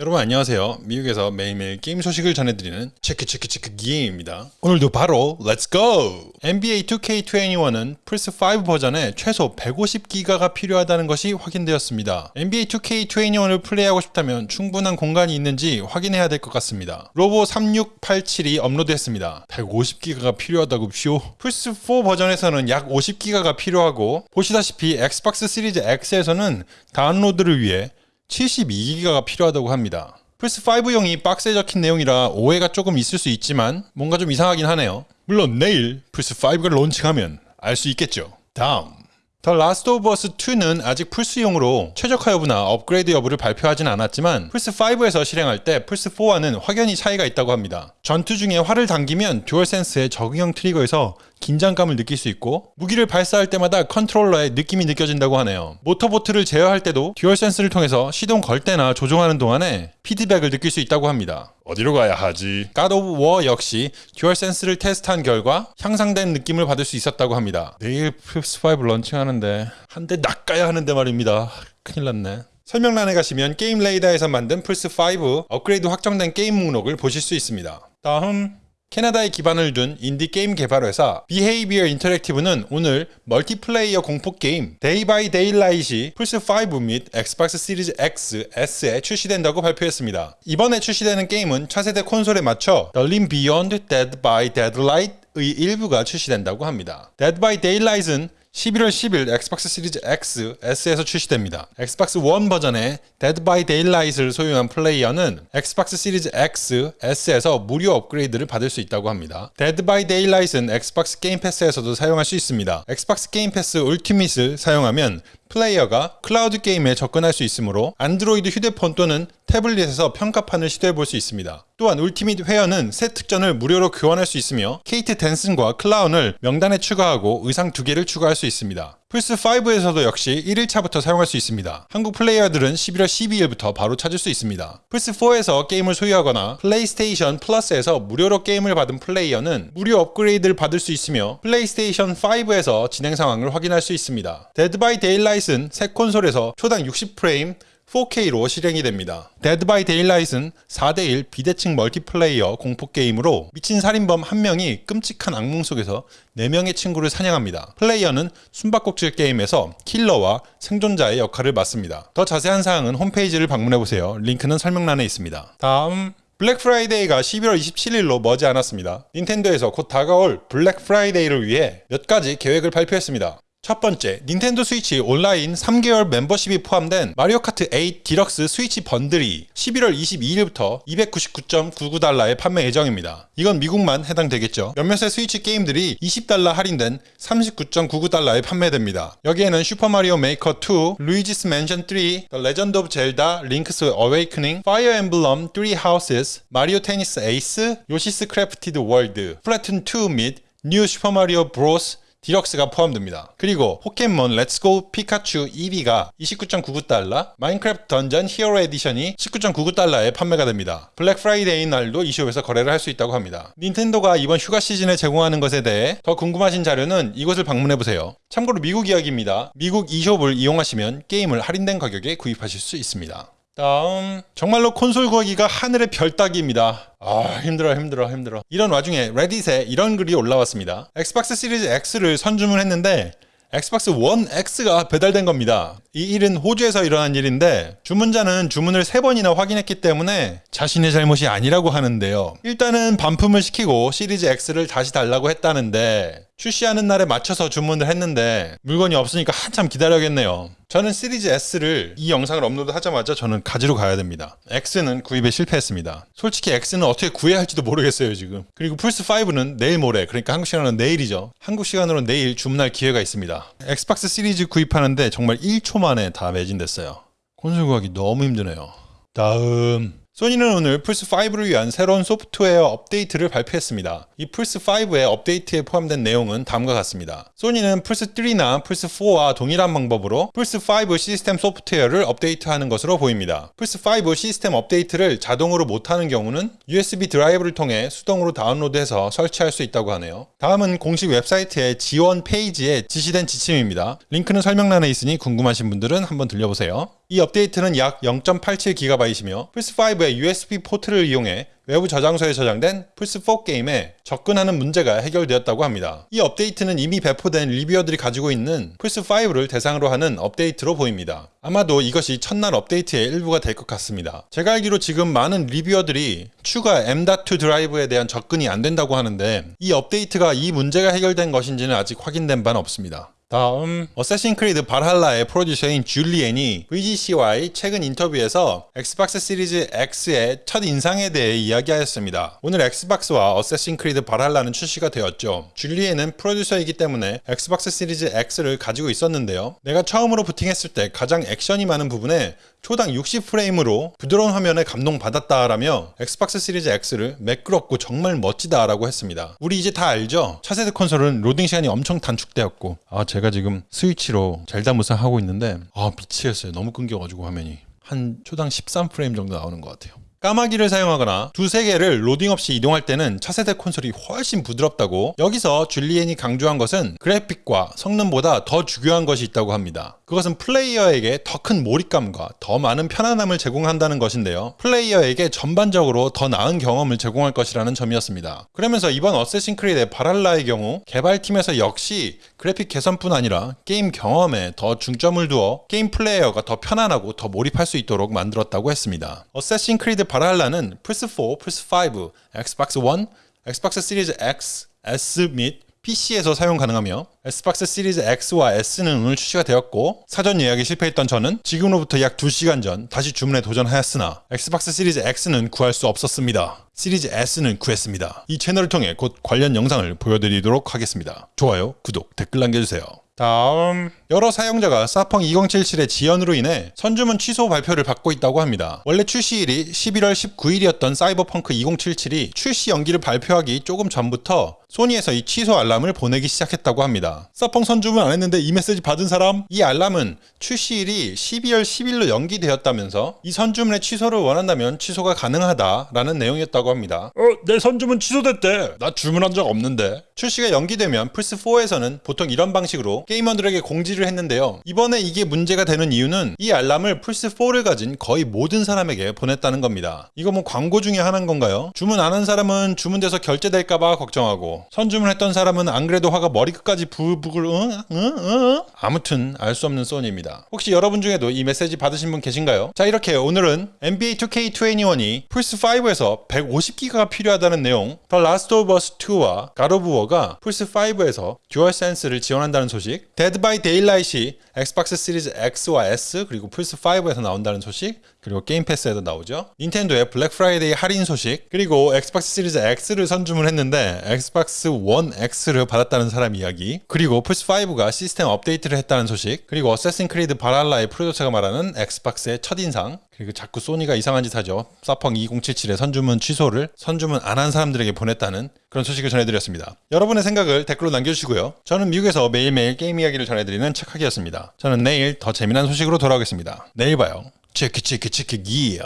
여러분 안녕하세요. 미국에서 매일매일 게임 소식을 전해드리는 체크 체크 체크 기입니다. 오늘도 바로 let's go! NBA 2K21은 플스5 버전에 최소 150기가가 필요하다는 것이 확인되었습니다. NBA 2K21을 플레이하고 싶다면 충분한 공간이 있는지 확인해야 될 것 같습니다. 로보 3687이 업로드했습니다. 150기가가 필요하다고 쇼. 플스4 버전에서는 약 50기가가 필요하고 보시다시피 엑스박스 시리즈 X에서는 다운로드를 위해 72기가가 필요하다고 합니다. 플스5용이 박스에 적힌 내용이라 오해가 조금 있을 수 있지만 뭔가 좀 이상하긴 하네요. 물론 내일 플스5가 론칭하면 알 수 있겠죠. 다음 더 라스트 오브 어스 2는 아직 플스용으로 최적화 여부나 업그레이드 여부를 발표하진 않았지만 플스5에서 실행할 때 플스4와는 확연히 차이가 있다고 합니다. 전투 중에 활을 당기면 듀얼센스의 적응형 트리거에서 긴장감을 느낄 수 있고 무기를 발사할 때마다 컨트롤러의 느낌이 느껴진다고 하네요. 모터보트를 제어할 때도 듀얼센스를 통해서 시동 걸 때나 조종하는 동안에 피드백을 느낄 수 있다고 합니다. 어디로 가야 하지? God of War 역시 듀얼센스를 테스트한 결과 향상된 느낌을 받을 수 있었다고 합니다. 내일 플스5 런칭하는데 한 대 낚아야 하는데 말입니다. 큰일 났네. 설명란에 가시면 게임 레이더에서 만든 플스5 업그레이드 확정된 게임 목록을 보실 수 있습니다. 다음 캐나다에 기반을 둔 인디 게임 개발 회사 Behavior Interactive는 오늘 멀티플레이어 공포 게임 Dead by Daylight이 플스5 및 엑스박스 시리즈 X, S에 출시된다고 발표했습니다. 이번에 출시되는 게임은 차세대 콘솔에 맞춰 Realm Beyond Dead by Daylight의 일부가 출시된다고 합니다. Dead by Daylight은 11월 10일 엑스박스 시리즈 X, S에서 출시됩니다. 엑스박스 1 버전의 Dead by Daylight을 소유한 플레이어는 엑스박스 시리즈 X, S에서 무료 업그레이드를 받을 수 있다고 합니다. Dead by Daylight은 엑스박스 게임 패스에서도 사용할 수 있습니다. 엑스박스 게임 패스 울티밋을 사용하면 플레이어가 클라우드 게임에 접근할 수 있으므로 안드로이드 휴대폰 또는 태블릿에서 평가판을 시도해 볼 수 있습니다. 또한 울티밋 회원은 새 특전을 무료로 교환할 수 있으며 케이트 덴슨과 클라운을 명단에 추가하고 의상 두 개를 추가할 수 있습니다. 플스5에서도 역시 1일차부터 사용할 수 있습니다. 한국 플레이어들은 11월 12일부터 바로 찾을 수 있습니다. 플스4에서 게임을 소유하거나 플레이스테이션 플러스에서 무료로 게임을 받은 플레이어는 무료 업그레이드를 받을 수 있으며 플레이스테이션 5에서 진행 상황을 확인할 수 있습니다. 데드 바이 데일라이트는 새 콘솔에서 초당 60프레임 4K로 실행이 됩니다. 데드 바이 데일라이트는 4대1 비대칭 멀티플레이어 공포게임으로 미친 살인범 한 명이 끔찍한 악몽 속에서 4명의 친구를 사냥합니다. 플레이어는 숨바꼭질 게임에서 킬러와 생존자의 역할을 맡습니다. 더 자세한 사항은 홈페이지를 방문해보세요. 링크는 설명란에 있습니다. 다음 블랙 프라이데이가 11월 27일로 머지 않았습니다. 닌텐도에서 곧 다가올 블랙 프라이데이를 위해 몇 가지 계획을 발표했습니다. 첫 번째, 닌텐도 스위치 온라인 3개월 멤버십이 포함된 마리오 카트 8 디럭스 스위치 번들이 11월 22일부터 299.99달러에 판매 예정입니다. 이건 미국만 해당되겠죠. 몇몇의 스위치 게임들이 20달러 할인된 39.99달러에 판매됩니다. 여기에는 슈퍼마리오 메이커 2, 루이지스 맨션 3, The Legend of Zelda, Link's Awakening, Fire Emblem 3 Houses, 마리오 테니스 에이스, 요시스 크래프티드 월드, 스플래툰 2 및 New Super Mario Bros Deluxe가 포함됩니다. 그리고 포켓몬 Let's Go 피카츄 이브이가 29.99달러, Minecraft Dungeons Hero Edition이 19.99달러에 판매가 됩니다. 블랙 프라이데이 날도 eShop에서 거래를 할 수 있다고 합니다. 닌텐도가 이번 휴가 시즌에 제공하는 것에 대해 더 궁금하신 자료는 이곳을 방문해보세요. 참고로 미국 이야기입니다. 미국 eShop을 이용하시면 게임을 할인된 가격에 구입하실 수 있습니다. 다음 정말로 콘솔 구하기가 하늘의 별 따기입니다. 아 힘들어 힘들어 힘들어. 이런 와중에 Reddit에 이런 글이 올라왔습니다. Xbox Series X를 선주문했는데 Xbox One X가 배달된 겁니다 이 일은 호주에서 일어난 일인데 주문자는 주문을 3번이나 확인했기 때문에 자신의 잘못이 아니라고 하는데요 일단은 반품을 시키고 Series X를 다시 달라고 했다는데 출시하는 날에 맞춰서 주문을 했는데 물건이 없으니까 한참 기다려야겠네요. 저는 Series S를 이 영상을 업로드 하자마자 저는 가지러 가야 됩니다. X는 구입에 실패했습니다. 솔직히 X는 어떻게 구해야 할지도 모르겠어요 지금. 그리고 플스5는 내일 모레 그러니까 한국 시간으로 내일이죠. 한국 시간으로 내일 주문할 기회가 있습니다. Xbox Series 구입하는데 정말 1초 만에 다 매진됐어요. 콘솔 구하기 너무 힘드네요. 다음 소니는 오늘 플스5를 위한 새로운 소프트웨어 업데이트를 발표했습니다. 이 플스5의 업데이트에 포함된 내용은 다음과 같습니다. 소니는 플스3나 플스4와 동일한 방법으로 플스5 시스템 소프트웨어를 업데이트하는 것으로 보입니다. 플스5 시스템 업데이트를 자동으로 못하는 경우는 USB 드라이브를 통해 수동으로 다운로드해서 설치할 수 있다고 하네요. 다음은 공식 웹사이트의 지원 페이지에 지시된 지침입니다. 링크는 설명란에 있으니 궁금하신 분들은 한번 들려보세요. 이 업데이트는 약 0.87GB이며 플스5의 USB 포트를 이용해 외부 저장소에 저장된 플스4 게임에 접근하는 문제가 해결되었다고 합니다. 이 업데이트는 이미 배포된 리뷰어들이 가지고 있는 플스5를 대상으로 하는 업데이트로 보입니다. 아마도 이것이 첫날 업데이트의 일부가 될 것 같습니다. 제가 알기로 지금 많은 리뷰어들이 추가 M.2 드라이브에 대한 접근이 안 된다고 하는데 이 업데이트가 이 문제가 해결된 것인지는 아직 확인된 바는 없습니다. 다음 Assassin's Creed Valhalla의 프로듀서인 줄리엔이 VGC와의 최근 인터뷰에서 Xbox Series X의 첫 인상에 대해 이야기하였습니다. 오늘 Xbox와 Assassin's Creed Valhalla는 출시가 되었죠. 줄리엔은 프로듀서이기 때문에 Xbox Series X를 가지고 있었는데요. 내가 처음으로 부팅했을 때 가장 액션이 많은 부분에 초당 60프레임으로 부드러운 화면에 감동받았다라며 Xbox Series X를 매끄럽고 정말 멋지다라고 했습니다. 우리 이제 다 알죠? 차세대 콘솔은 로딩 시간이 엄청 단축되었고 아 제가 지금 스위치로 젤다 무쌍 하고 있는데 아 미치겠어요. 너무 끊겨가지고 화면이 한 초당 13프레임 정도 나오는 것 같아요. 까마귀를 사용하거나 두세 개를 로딩 없이 이동할 때는 차세대 콘솔이 훨씬 부드럽다고 여기서 줄리엔이 강조한 것은 그래픽과 성능보다 더 중요한 것이 있다고 합니다. 그것은 플레이어에게 더 큰 몰입감과 더 많은 편안함을 제공한다는 것인데요. 플레이어에게 전반적으로 더 나은 경험을 제공할 것이라는 점이었습니다. 그러면서 이번 Assassin's Creed의 Valhalla의 경우 개발팀에서 역시 그래픽 개선뿐 아니라 게임 경험에 더 중점을 두어 게임 플레이어가 더 편안하고 더 몰입할 수 있도록 만들었다고 했습니다. Assassin's Creed Valhalla는 플스4, 플스5, Xbox One, Xbox Series X, S 및 PC에서 사용 가능하며 Xbox Series X와 S는 오늘 출시가 되었고 사전 예약이 실패했던 저는 지금으로부터 약 2시간 전 다시 주문에 도전하였으나 Xbox Series X는 구할 수 없었습니다. Series S는 구했습니다. 이 채널을 통해 곧 관련 영상을 보여드리도록 하겠습니다. 좋아요, 구독, 댓글 남겨주세요. 다음 여러 사용자가 사펑 2077의 지연으로 인해 선주문 취소 발표를 받고 있다고 합니다. 원래 출시일이 11월 19일이었던 사이버펑크 2077이 출시 연기를 발표하기 조금 전부터 소니에서 이 취소 알람을 보내기 시작했다고 합니다. 사펑 선주문 안 했는데 이 메시지 받은 사람? 이 알람은 출시일이 12월 10일로 연기되었다면서 이 선주문의 취소를 원한다면 취소가 가능하다라는 내용이었다고 합니다. 어, 내 선주문 취소됐대. 나 주문한 적 없는데. 출시가 연기되면 플스4에서는 보통 이런 방식으로 게이머들에게 공지를 했는데요. 이번에 이게 문제가 되는 이유는 이 알람을 플스4를 가진 거의 모든 사람에게 보냈다는 겁니다. 이거 뭐 광고 중에 하나인 건가요? 주문 안 한 사람은 주문돼서 결제될까봐 걱정하고 선주문했던 사람은 안 그래도 화가 머리끝까지 부글부글 응? 응? 응? 아무튼 알 수 없는 소니입니다. 혹시 여러분 중에도 이 메시지 받으신 분 계신가요? 자 이렇게 오늘은 NBA 2K21이 플스5에서 150 기가가 필요하다는 내용 The Last of Us 2와 God of War가 플스5에서 DualSense를 지원한다는 소식 데드 바이 데일라이트이 엑스박스 시리즈 X와 S 그리고 플스5에서 나온다는 소식 그리고 Game Pass에도 나오죠. 닌텐도의 블랙 프라이데이 할인 소식 그리고 Xbox Series X를 선주문 했는데 Xbox One X를 받았다는 사람 이야기 그리고 플스5가 시스템 업데이트를 했다는 소식 그리고 Assassin's Creed Valhalla의 프로듀서가 말하는 Xbox의 첫인상 그리고 자꾸 소니가 이상한 짓 하죠. 사펑 2077의 선주문 취소를 선주문 안 한 사람들에게 보냈다는 그런 소식을 전해드렸습니다. 여러분의 생각을 댓글로 남겨주시고요. 저는 미국에서 매일매일 게임 이야기를 전해드리는 책하기였습니다. 저는 내일 더 재미난 소식으로 돌아오겠습니다. 내일 봐요. 체크 체크 체크 기어